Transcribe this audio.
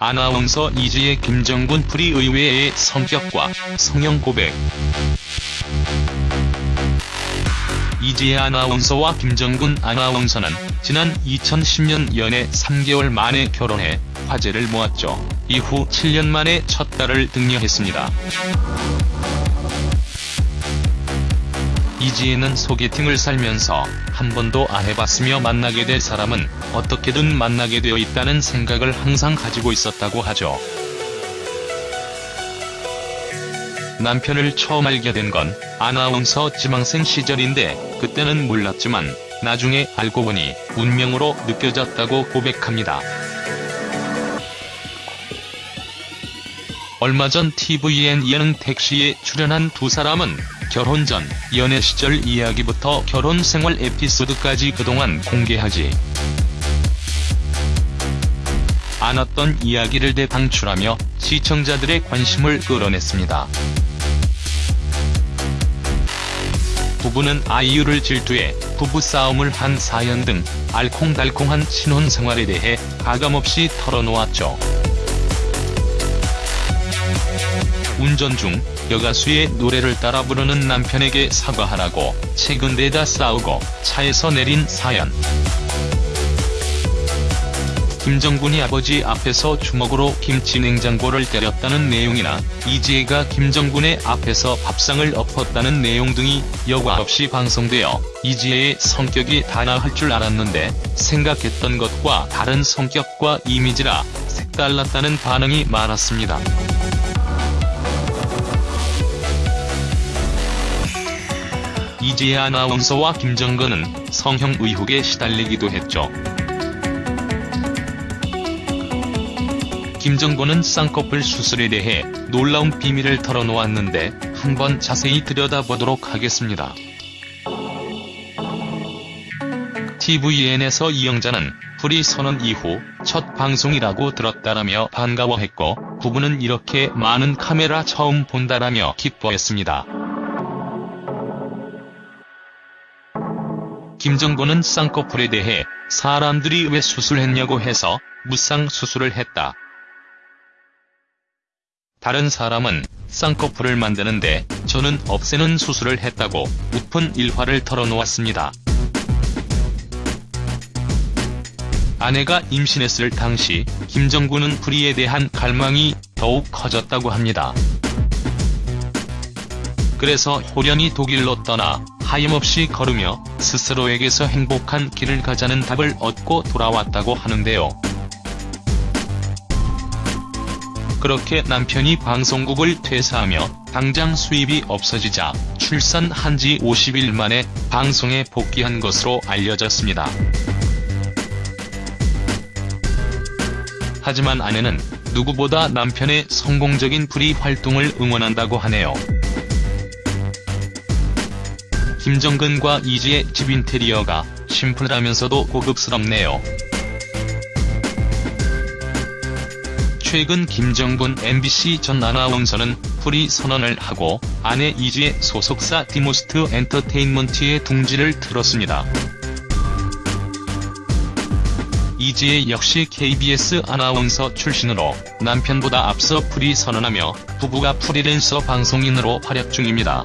아나운서 이지애 김정근 프리 의외의 성격과 성형 고백 이지애 아나운서와 김정근 아나운서는 지난 2010년 연애 3개월 만에 결혼해 화제를 모았죠. 이후 7년 만에 첫 딸을 득녀했습니다. 이지애는 소개팅을 살면서 한 번도 안 해봤으며 만나게 될 사람은 어떻게든 만나게 되어 있다는 생각을 항상 가지고 있었다고 하죠. 남편을 처음 알게 된 건 아나운서 지망생 시절인데 그때는 몰랐지만 나중에 알고 보니 운명으로 느껴졌다고 고백합니다. 얼마 전 tvN 예능 택시에 출연한 두 사람은 결혼 전 연애 시절 이야기부터 결혼 생활 에피소드까지 그동안 공개하지 않았던 이야기를 대방출하며 시청자들의 관심을 끌어냈습니다. 부부는 아이유를 질투해 부부싸움을 한 사연 등 알콩달콩한 신혼생활에 대해 가감없이 털어놓았죠. 운전 중 여가수의 노래를 따라 부르는 남편에게 사과하라고 최근 내다 싸우고 차에서 내린 사연. 김정군이 아버지 앞에서 주먹으로 김치 냉장고를 때렸다는 내용이나 이지혜가 김정군의 앞에서 밥상을 엎었다는 내용 등이 여과 없이 방송되어 이지혜의 성격이 단아할 줄 알았는데 생각했던 것과 다른 성격과 이미지라 색달랐다는 반응이 많았습니다. 이지혜 아나운서와 김정근은 성형 의혹에 시달리기도 했죠. 김정근은 쌍꺼풀 수술에 대해 놀라운 비밀을 털어놓았는데 한번 자세히 들여다보도록 하겠습니다. tvN에서 이영자는 프리 선언 이후 첫 방송이라고 들었다라며 반가워했고 부부는 이렇게 많은 카메라 처음 본다라며 기뻐했습니다. 김정근은 쌍꺼풀에 대해 사람들이 왜 수술했냐고 해서 무쌍 수술을 했다. 다른 사람은 쌍꺼풀을 만드는데 저는 없애는 수술을 했다고 우픈 일화를 털어놓았습니다. 아내가 임신했을 당시 김정군은 프리에 대한 갈망이 더욱 커졌다고 합니다. 그래서 호련히 독일로 떠나 하염없이 걸으며 스스로에게서 행복한 길을 가자는 답을 얻고 돌아왔다고 하는데요. 그렇게 남편이 방송국을 퇴사하며 당장 수입이 없어지자 출산한 지 50일 만에 방송에 복귀한 것으로 알려졌습니다. 하지만 아내는 누구보다 남편의 성공적인 프리 활동을 응원한다고 하네요. 김정근과 이지애 집 인테리어가 심플하면서도 고급스럽네요. 최근 김정근 MBC 전 아나운서는 프리 선언을 하고 아내 이지애 소속사 디모스트 엔터테인먼트에 둥지를 틀었습니다. 이지애 역시 KBS 아나운서 출신으로 남편보다 앞서 프리 선언하며 부부가 프리랜서 방송인으로 활약 중입니다.